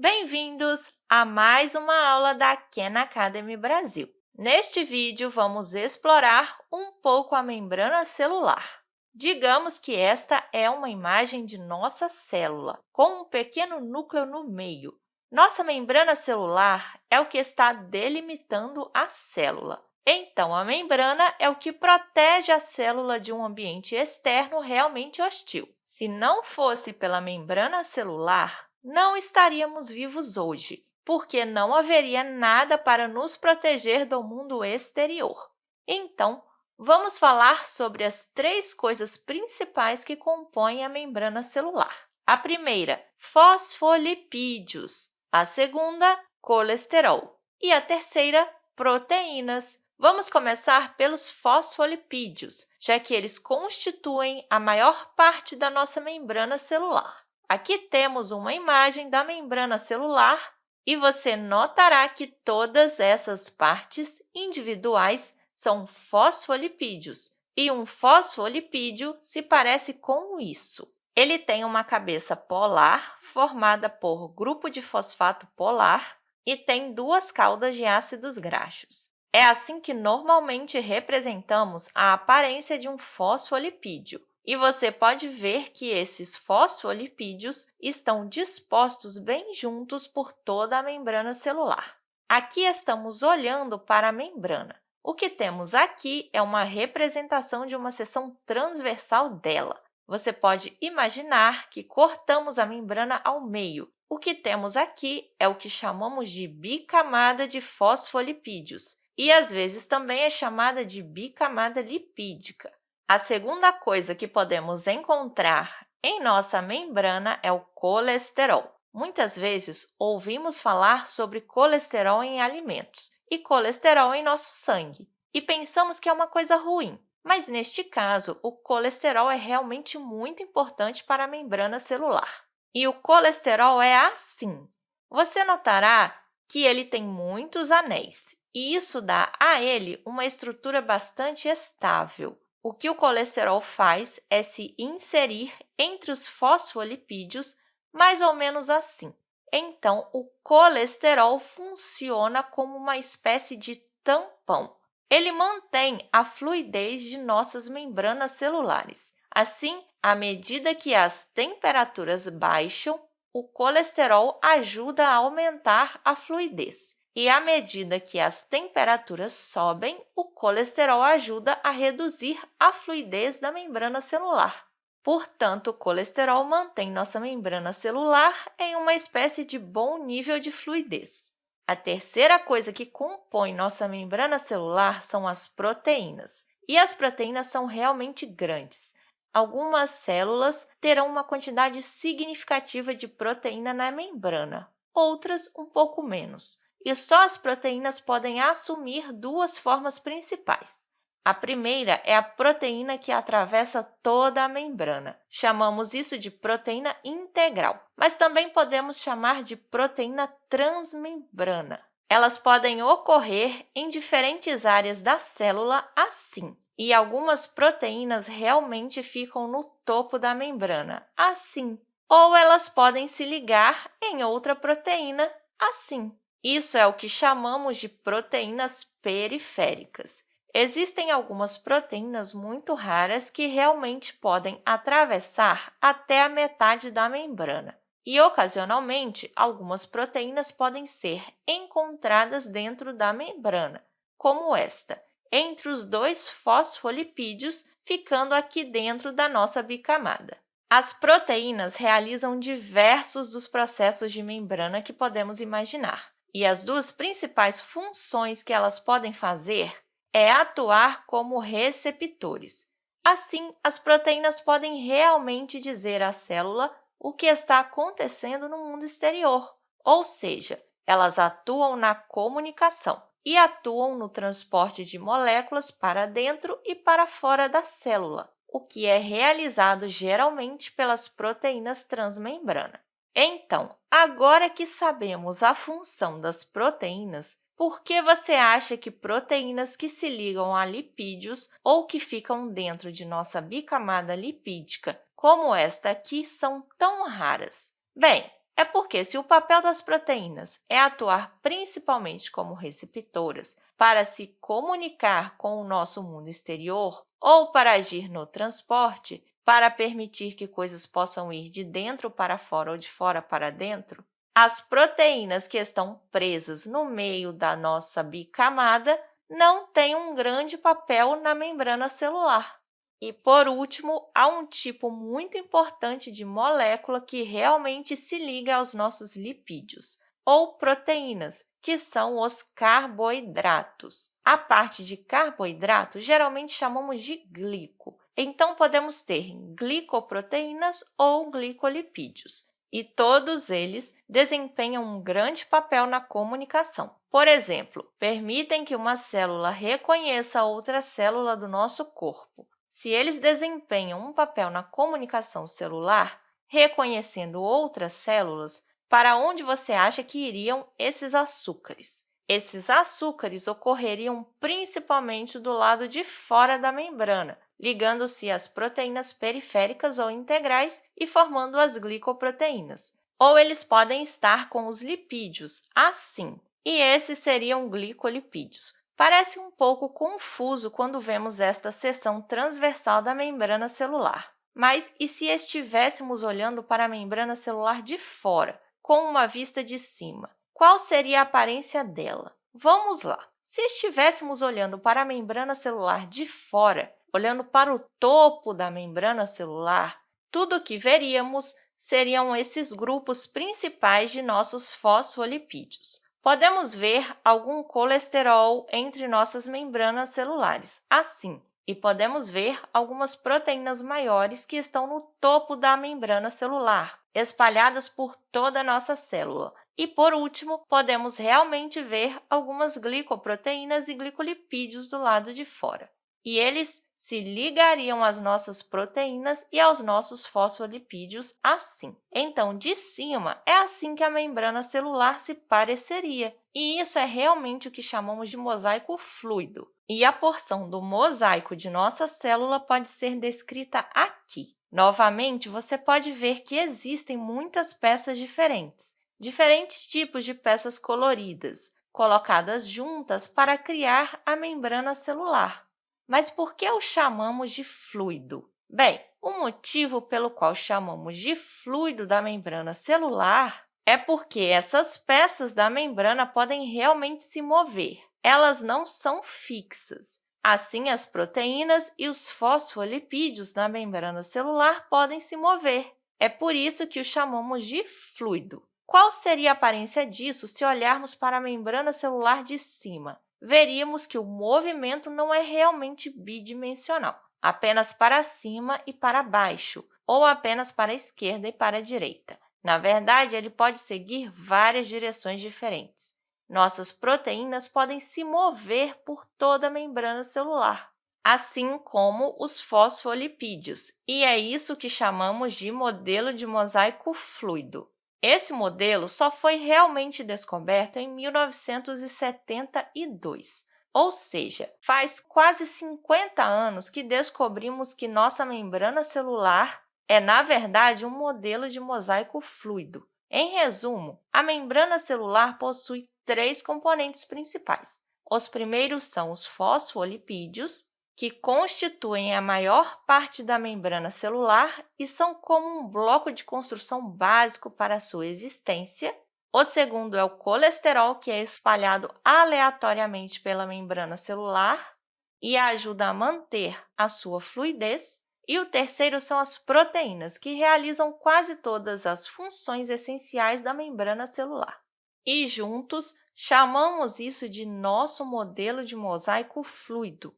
Bem-vindos a mais uma aula da Khan Academy Brasil. Neste vídeo, vamos explorar um pouco a membrana celular. Digamos que esta é uma imagem de nossa célula, com um pequeno núcleo no meio. Nossa membrana celular é o que está delimitando a célula. Então, a membrana é o que protege a célula de um ambiente externo realmente hostil. Se não fosse pela membrana celular, não estaríamos vivos hoje, porque não haveria nada para nos proteger do mundo exterior. Então, vamos falar sobre as três coisas principais que compõem a membrana celular. A primeira, fosfolipídios. A segunda, colesterol. E a terceira, proteínas. Vamos começar pelos fosfolipídios, já que eles constituem a maior parte da nossa membrana celular. Aqui temos uma imagem da membrana celular e você notará que todas essas partes individuais são fosfolipídios, e um fosfolipídio se parece com isso. Ele tem uma cabeça polar, formada por grupo de fosfato polar, e tem duas caudas de ácidos graxos. É assim que normalmente representamos a aparência de um fosfolipídio. E você pode ver que esses fosfolipídios estão dispostos bem juntos por toda a membrana celular. Aqui estamos olhando para a membrana. O que temos aqui é uma representação de uma seção transversal dela. Você pode imaginar que cortamos a membrana ao meio. O que temos aqui é o que chamamos de bicamada de fosfolipídios, e às vezes também é chamada de bicamada lipídica. A segunda coisa que podemos encontrar em nossa membrana é o colesterol. Muitas vezes ouvimos falar sobre colesterol em alimentos e colesterol em nosso sangue e pensamos que é uma coisa ruim, mas neste caso, o colesterol é realmente muito importante para a membrana celular. E o colesterol é assim. Você notará que ele tem muitos anéis e isso dá a ele uma estrutura bastante estável. O que o colesterol faz é se inserir entre os fosfolipídios mais ou menos assim. Então, o colesterol funciona como uma espécie de tampão. Ele mantém a fluidez de nossas membranas celulares. Assim, à medida que as temperaturas baixam, o colesterol ajuda a aumentar a fluidez. E à medida que as temperaturas sobem, o colesterol ajuda a reduzir a fluidez da membrana celular. Portanto, o colesterol mantém nossa membrana celular em uma espécie de bom nível de fluidez. A terceira coisa que compõe nossa membrana celular são as proteínas. E as proteínas são realmente grandes. Algumas células terão uma quantidade significativa de proteína na membrana, outras um pouco menos e só as proteínas podem assumir duas formas principais. A primeira é a proteína que atravessa toda a membrana. Chamamos isso de proteína integral, mas também podemos chamar de proteína transmembrana. Elas podem ocorrer em diferentes áreas da célula assim, e algumas proteínas realmente ficam no topo da membrana, assim, ou elas podem se ligar em outra proteína, assim. Isso é o que chamamos de proteínas periféricas. Existem algumas proteínas muito raras que realmente podem atravessar até a metade da membrana. E, ocasionalmente, algumas proteínas podem ser encontradas dentro da membrana, como esta, entre os dois fosfolipídios, ficando aqui dentro da nossa bicamada. As proteínas realizam diversos dos processos de membrana que podemos imaginar. E as duas principais funções que elas podem fazer é atuar como receptores. Assim, as proteínas podem realmente dizer à célula o que está acontecendo no mundo exterior, ou seja, elas atuam na comunicação e atuam no transporte de moléculas para dentro e para fora da célula, o que é realizado geralmente pelas proteínas transmembrana. Então, agora que sabemos a função das proteínas, por que você acha que proteínas que se ligam a lipídios ou que ficam dentro de nossa bicamada lipídica, como esta aqui, são tão raras? Bem, É porque, se o papel das proteínas é atuar principalmente como receptoras para se comunicar com o nosso mundo exterior ou para agir no transporte, para permitir que coisas possam ir de dentro para fora ou de fora para dentro, as proteínas que estão presas no meio da nossa bicamada não têm um grande papel na membrana celular. E, por último, há um tipo muito importante de molécula que realmente se liga aos nossos lipídios, ou proteínas, que são os carboidratos. A parte de carboidrato geralmente chamamos de glico, então, podemos ter glicoproteínas ou glicolipídios, e todos eles desempenham um grande papel na comunicação. Por exemplo, permitem que uma célula reconheça outra célula do nosso corpo. Se eles desempenham um papel na comunicação celular, reconhecendo outras células, para onde você acha que iriam esses açúcares? Esses açúcares ocorreriam principalmente do lado de fora da membrana, ligando-se às proteínas periféricas ou integrais e formando as glicoproteínas. Ou eles podem estar com os lipídios, assim, e esses seriam glicolipídios. Parece um pouco confuso quando vemos esta seção transversal da membrana celular. Mas e se estivéssemos olhando para a membrana celular de fora, com uma vista de cima? Qual seria a aparência dela? Vamos lá! Se estivéssemos olhando para a membrana celular de fora, olhando para o topo da membrana celular, tudo o que veríamos seriam esses grupos principais de nossos fosfolipídios. Podemos ver algum colesterol entre nossas membranas celulares, assim, e podemos ver algumas proteínas maiores que estão no topo da membrana celular, espalhadas por toda a nossa célula. E, por último, podemos realmente ver algumas glicoproteínas e glicolipídios do lado de fora e eles se ligariam às nossas proteínas e aos nossos fosfolipídios assim. Então, de cima, é assim que a membrana celular se pareceria, e isso é realmente o que chamamos de mosaico fluido. E a porção do mosaico de nossa célula pode ser descrita aqui. Novamente, você pode ver que existem muitas peças diferentes, diferentes tipos de peças coloridas, colocadas juntas para criar a membrana celular. Mas por que o chamamos de fluido? Bem, o motivo pelo qual chamamos de fluido da membrana celular é porque essas peças da membrana podem realmente se mover. Elas não são fixas. Assim, as proteínas e os fosfolipídios da membrana celular podem se mover. É por isso que o chamamos de fluido. Qual seria a aparência disso se olharmos para a membrana celular de cima? Veríamos que o movimento não é realmente bidimensional, apenas para cima e para baixo, ou apenas para a esquerda e para a direita. Na verdade, ele pode seguir várias direções diferentes. Nossas proteínas podem se mover por toda a membrana celular, assim como os fosfolipídios, e é isso que chamamos de modelo de mosaico fluido. Esse modelo só foi realmente descoberto em 1972, ou seja, faz quase 50 anos que descobrimos que nossa membrana celular é, na verdade, um modelo de mosaico fluido. Em resumo, a membrana celular possui três componentes principais. Os primeiros são os fosfolipídios, que constituem a maior parte da membrana celular e são como um bloco de construção básico para a sua existência. O segundo é o colesterol, que é espalhado aleatoriamente pela membrana celular e ajuda a manter a sua fluidez. E o terceiro são as proteínas, que realizam quase todas as funções essenciais da membrana celular. E juntos, chamamos isso de nosso modelo de mosaico fluido,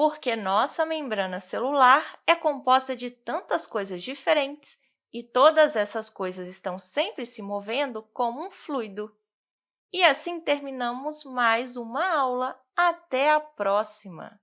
porque nossa membrana celular é composta de tantas coisas diferentes e todas essas coisas estão sempre se movendo como um fluido. E assim terminamos mais uma aula. Até a próxima!